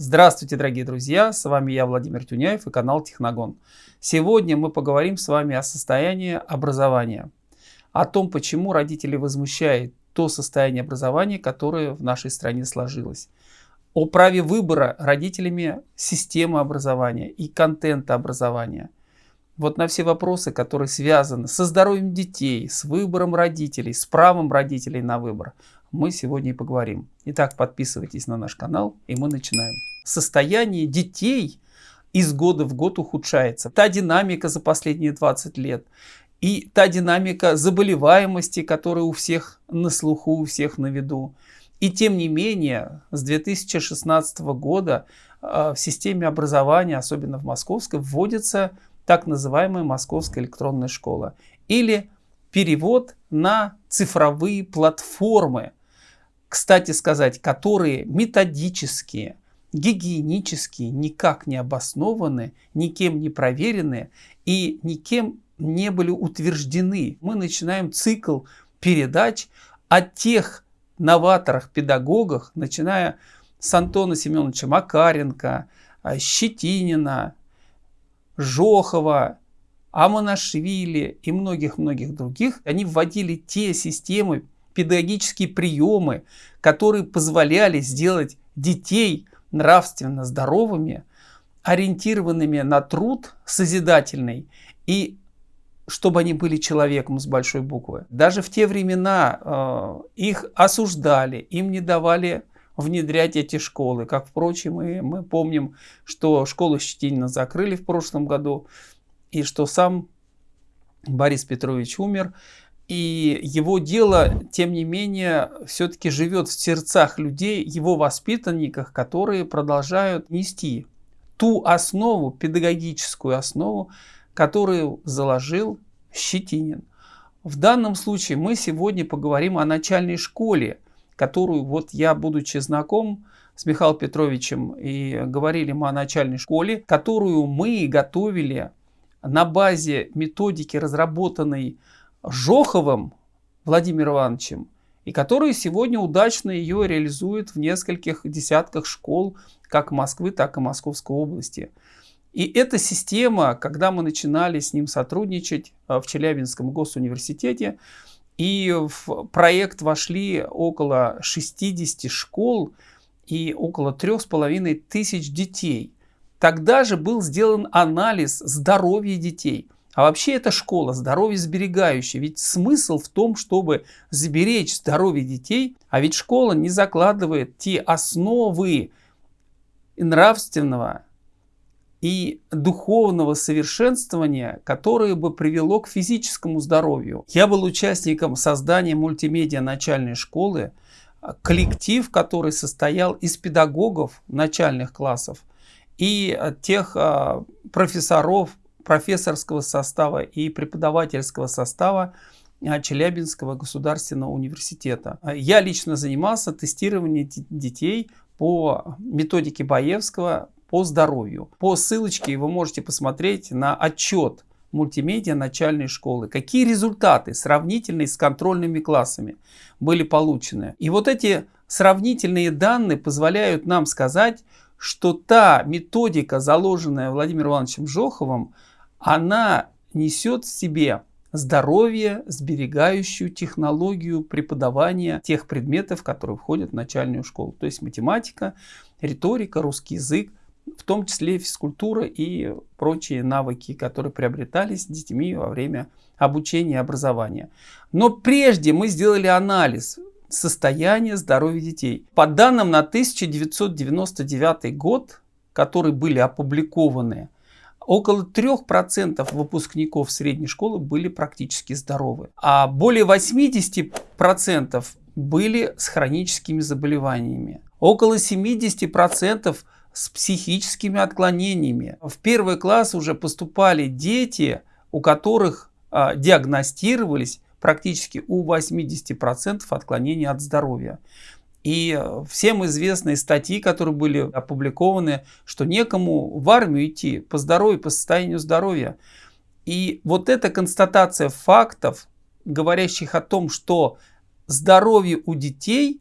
Здравствуйте, дорогие друзья! С вами я, Владимир Тюняев и канал Техногон. Сегодня мы поговорим с вами о состоянии образования, о том, почему родители возмущают то состояние образования, которое в нашей стране сложилось, о праве выбора родителями системы образования и контента образования. Вот на все вопросы, которые связаны со здоровьем детей, с выбором родителей, с правом родителей на выбор, мы сегодня и поговорим. Итак, подписывайтесь на наш канал, и мы начинаем. Состояние детей из года в год ухудшается. Та динамика за последние 20 лет и та динамика заболеваемости, которая у всех на слуху, у всех на виду. И тем не менее, с 2016 года э, в системе образования, особенно в московской, вводится так называемая Московская электронная школа. Или перевод на цифровые платформы, кстати сказать, которые методические, гигиенические, никак не обоснованы, никем не проверены и никем не были утверждены. Мы начинаем цикл передач о тех новаторах-педагогах, начиная с Антона Семеновича Макаренко, Щетинина, Жохова, Аманашвили и многих-многих других. Они вводили те системы педагогические приемы, которые позволяли сделать детей нравственно здоровыми, ориентированными на труд созидательный и чтобы они были человеком с большой буквы. Даже в те времена э, их осуждали, им не давали внедрять эти школы. Как, впрочем, и мы помним, что школу Щетинина закрыли в прошлом году, и что сам Борис Петрович умер, и его дело, тем не менее, все-таки живет в сердцах людей, его воспитанниках, которые продолжают нести ту основу, педагогическую основу, которую заложил Щетинин. В данном случае мы сегодня поговорим о начальной школе, которую вот я, будучи знаком с Михаилом Петровичем, и говорили мы о начальной школе, которую мы готовили на базе методики, разработанной Жоховым Владимиром Ивановичем, и который сегодня удачно ее реализует в нескольких десятках школ, как Москвы, так и Московской области. И эта система, когда мы начинали с ним сотрудничать э, в Челябинском госуниверситете, и в проект вошли около 60 школ и около трех с половиной тысяч детей. Тогда же был сделан анализ здоровья детей – а вообще это школа здоровье сберегающая. Ведь смысл в том, чтобы сберечь здоровье детей, а ведь школа не закладывает те основы нравственного и духовного совершенствования, которое бы привело к физическому здоровью. Я был участником создания мультимедиа начальной школы, коллектив, который состоял из педагогов начальных классов и тех а, профессоров, профессорского состава и преподавательского состава а, Челябинского государственного университета. Я лично занимался тестированием детей по методике Баевского по здоровью. По ссылочке вы можете посмотреть на отчет мультимедиа начальной школы. Какие результаты сравнительные с контрольными классами были получены. И вот эти сравнительные данные позволяют нам сказать, что та методика, заложенная Владимиром Ивановичем Жоховым, она несет в себе здоровье, сберегающую технологию преподавания тех предметов, которые входят в начальную школу. То есть математика, риторика, русский язык, в том числе физкультура и прочие навыки, которые приобретались детьми во время обучения и образования. Но прежде мы сделали анализ состояния здоровья детей. По данным на 1999 год, которые были опубликованы около 3% выпускников средней школы были практически здоровы, а более 80% были с хроническими заболеваниями. Около 70% с психическими отклонениями. В первый класс уже поступали дети, у которых а, диагностировались практически у 80% отклонений от здоровья. И всем известные статьи, которые были опубликованы, что некому в армию идти по здоровью, по состоянию здоровья. И вот эта констатация фактов, говорящих о том, что здоровье у детей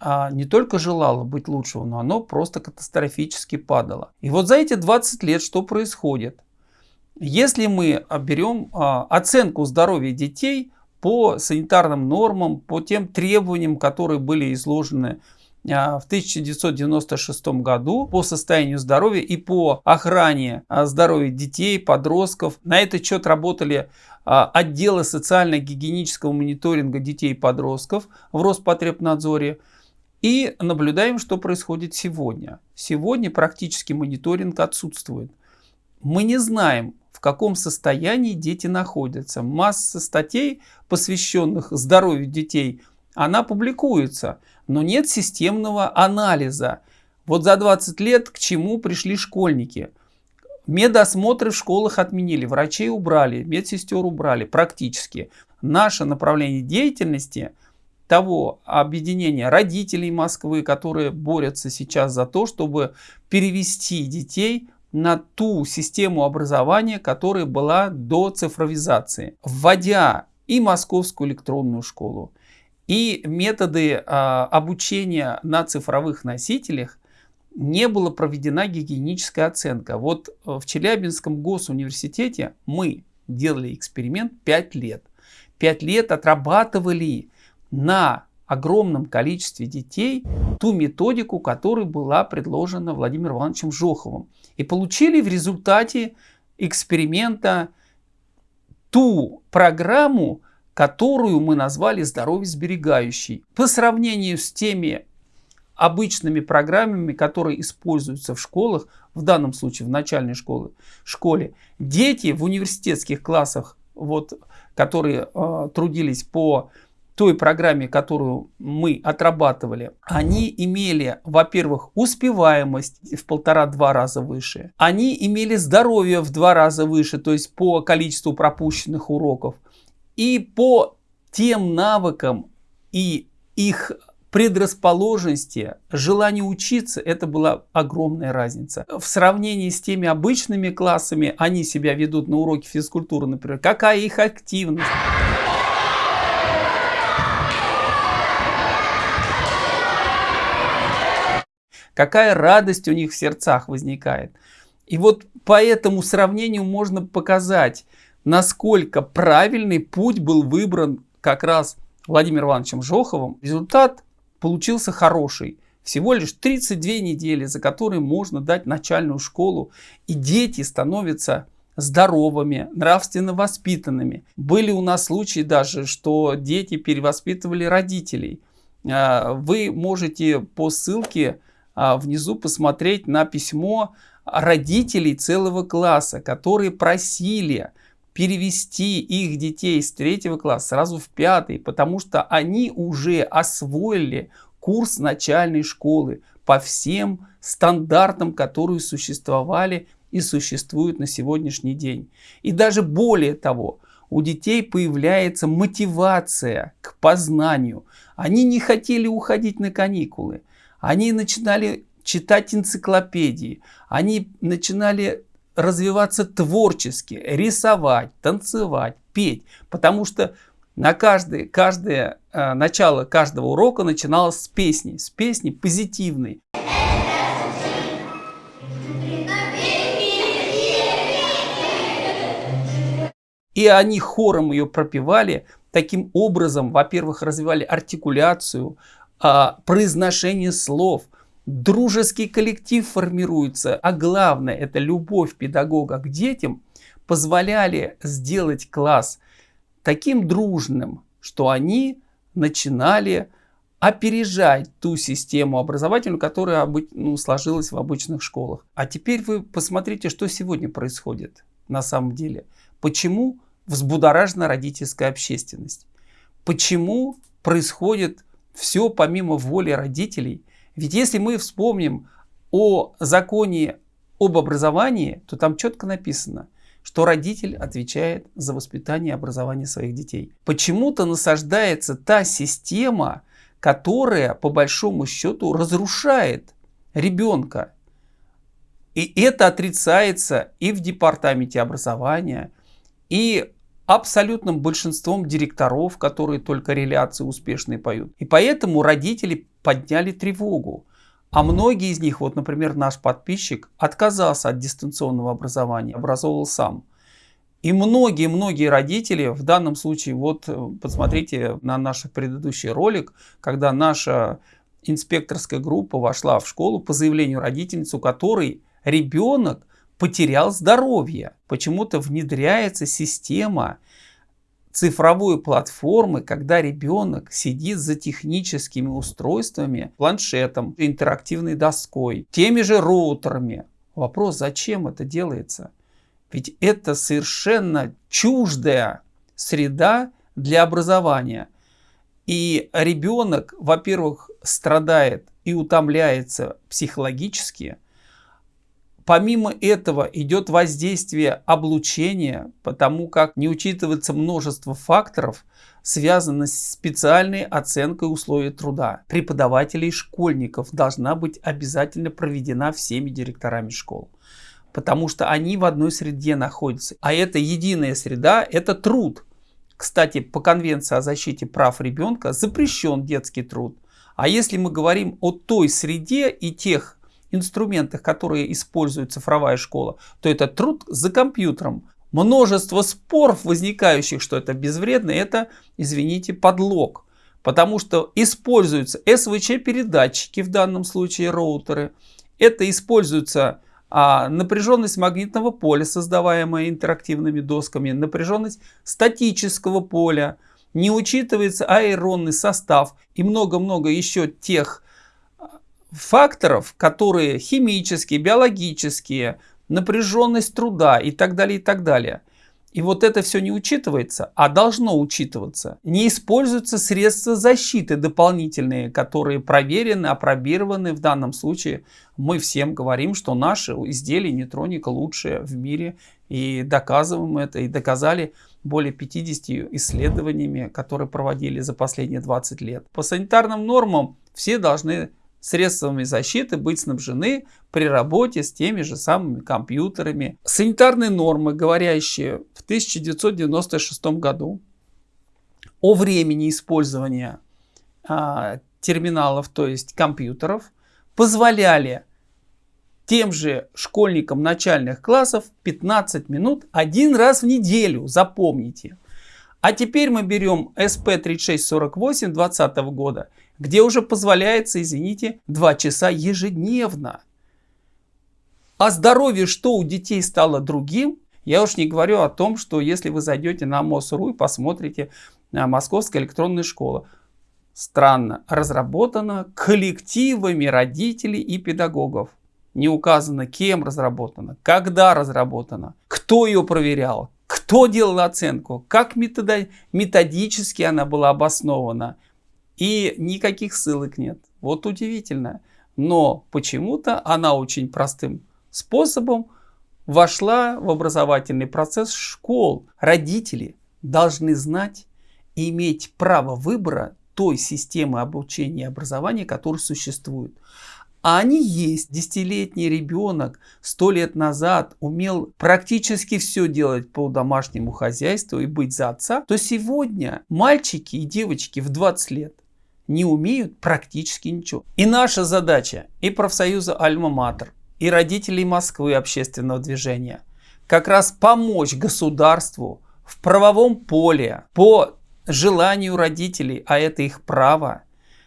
а, не только желало быть лучшего, но оно просто катастрофически падало. И вот за эти 20 лет что происходит? Если мы берем а, оценку здоровья детей по санитарным нормам, по тем требованиям, которые были изложены а, в 1996 году по состоянию здоровья и по охране а, здоровья детей, подростков. На этот счет работали а, отделы социально-гигиенического мониторинга детей и подростков в Роспотребнадзоре. И наблюдаем, что происходит сегодня. Сегодня практически мониторинг отсутствует. Мы не знаем, каком состоянии дети находятся. Масса статей, посвященных здоровью детей, она публикуется но нет системного анализа. Вот за 20 лет к чему пришли школьники? Медосмотры в школах отменили, врачей убрали, медсестер убрали практически. Наше направление деятельности того объединения родителей Москвы, которые борются сейчас за то, чтобы перевести детей на ту систему образования, которая была до цифровизации. Вводя и московскую электронную школу, и методы а, обучения на цифровых носителях не была проведена гигиеническая оценка. Вот э, в Челябинском госуниверситете мы делали эксперимент 5 лет. 5 лет отрабатывали на огромном количестве детей ту методику, которая была предложена Владимиром Ивановичем Жоховым. И получили в результате эксперимента ту программу, которую мы назвали здоровье сберегающей. По сравнению с теми обычными программами, которые используются в школах, в данном случае в начальной школе, школе дети в университетских классах, вот, которые э, трудились по той программе, которую мы отрабатывали, они имели, во-первых, успеваемость в полтора-два раза выше. Они имели здоровье в два раза выше, то есть по количеству пропущенных уроков. И по тем навыкам и их предрасположенности, желанию учиться, это была огромная разница. В сравнении с теми обычными классами, они себя ведут на уроке физкультуры, например, какая их активность. Какая радость у них в сердцах возникает. И вот по этому сравнению можно показать, насколько правильный путь был выбран как раз Владимиром Ивановичем Жоховым. Результат получился хороший. Всего лишь 32 недели, за которые можно дать начальную школу, и дети становятся здоровыми, нравственно воспитанными. Были у нас случаи даже, что дети перевоспитывали родителей. А, вы можете по ссылке внизу посмотреть на письмо родителей целого класса, которые просили перевести их детей с третьего класса сразу в пятый, потому что они уже освоили курс начальной школы по всем стандартам, которые существовали и существуют на сегодняшний день. И даже более того, у детей появляется мотивация к познанию. Они не хотели уходить на каникулы. Они начинали читать энциклопедии. Они начинали развиваться творчески, рисовать, танцевать, петь. Потому что на каждое, каждое э, начало каждого урока начиналось с песни, с песни позитивной. И они хором ее пропевали, таким образом, во-первых, развивали артикуляцию, э, произношение слов – дружеский коллектив формируется, а главное это любовь педагога к детям, позволяли сделать класс таким дружным, что они начинали опережать ту систему образовательную, которая ну, сложилась в обычных школах. А теперь вы посмотрите, что сегодня происходит на самом деле. Почему взбудоражена родительская общественность? Почему происходит все помимо воли родителей – ведь если мы вспомним о законе об образовании, то там четко написано, что родитель отвечает за воспитание и образование своих детей. Почему-то насаждается та система, которая по большому счету разрушает ребенка. И это отрицается и в департаменте образования, и абсолютным большинством директоров, которые только реляции успешные поют. И поэтому родители подняли тревогу. А многие из них, вот, например, наш подписчик, отказался от дистанционного образования, образовывал сам. И многие-многие родители, в данном случае, вот э, посмотрите на наш предыдущий ролик, когда наша инспекторская группа вошла в школу по заявлению родительницы, у которой ребенок потерял здоровье. Почему-то внедряется система цифровой платформы, когда ребенок сидит за техническими устройствами, планшетом, интерактивной доской, теми же роутерами. Вопрос, зачем это делается? Ведь это совершенно чуждая среда для образования. И ребенок, во-первых, страдает и утомляется психологически. Помимо этого идет воздействие облучения, потому как не учитывается множество факторов, связанных с специальной оценкой условий труда. Преподавателей школьников должна быть обязательно проведена всеми директорами школ потому что они в одной среде находятся. А это единая среда, это труд. Кстати, по Конвенции о защите прав ребенка запрещен детский труд. А если мы говорим о той среде и тех инструментах, которые использует цифровая школа, то это труд за компьютером. Множество споров, возникающих, что это безвредно, это, извините, подлог. Потому что используются СВЧ-передатчики, в данном случае роутеры. Это используются а напряженность магнитного поля, создаваемая интерактивными досками, напряженность статического поля, не учитывается аэронный состав и много-много еще тех факторов, которые химические, биологические, напряженность труда и так далее, и так далее – и вот это все не учитывается, а должно учитываться. Не используются средства защиты дополнительные, которые проверены, опробированы. В данном случае мы всем говорим, что наши изделия нейтроника лучшие в мире. И доказываем это, и доказали более 50 исследованиями, которые проводили за последние 20 лет. По санитарным нормам все должны средствами защиты быть снабжены при работе с теми же самыми компьютерами. Санитарные нормы, говорящие в 1996 году о времени использования а, терминалов, то есть компьютеров, позволяли тем же школьникам начальных классов 15 минут один раз в неделю, запомните. А теперь мы берем SP3648 2020 года где уже позволяется, извините, 2 часа ежедневно. А здоровье что у детей стало другим? Я уж не говорю о том, что если вы зайдете на МОСРУ и посмотрите на Московская электронная школа, странно, разработана коллективами родителей и педагогов. Не указано, кем разработана, когда разработана, кто ее проверял, кто делал оценку, как методически она была обоснована, и никаких ссылок нет. Вот удивительно. Но почему-то она очень простым способом вошла в образовательный процесс школ. Родители должны знать и иметь право выбора той системы обучения и образования, которая существует. А они есть. Десятилетний ребенок сто лет назад умел практически все делать по домашнему хозяйству и быть за отца, то сегодня мальчики и девочки в 20 лет не умеют практически ничего. И наша задача, и профсоюза Альма-Матер, и родителей Москвы общественного движения, как раз помочь государству в правовом поле по желанию родителей, а это их право,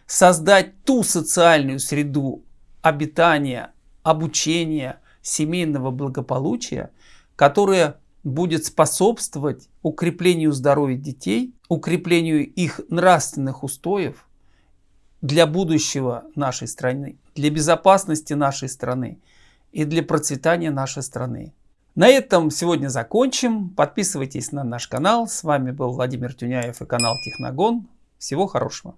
создать ту социальную среду обитания, обучения, семейного благополучия, которая будет способствовать укреплению здоровья детей, укреплению их нравственных устоев, для будущего нашей страны, для безопасности нашей страны и для процветания нашей страны. На этом сегодня закончим. Подписывайтесь на наш канал. С вами был Владимир Тюняев и канал Техногон. Всего хорошего.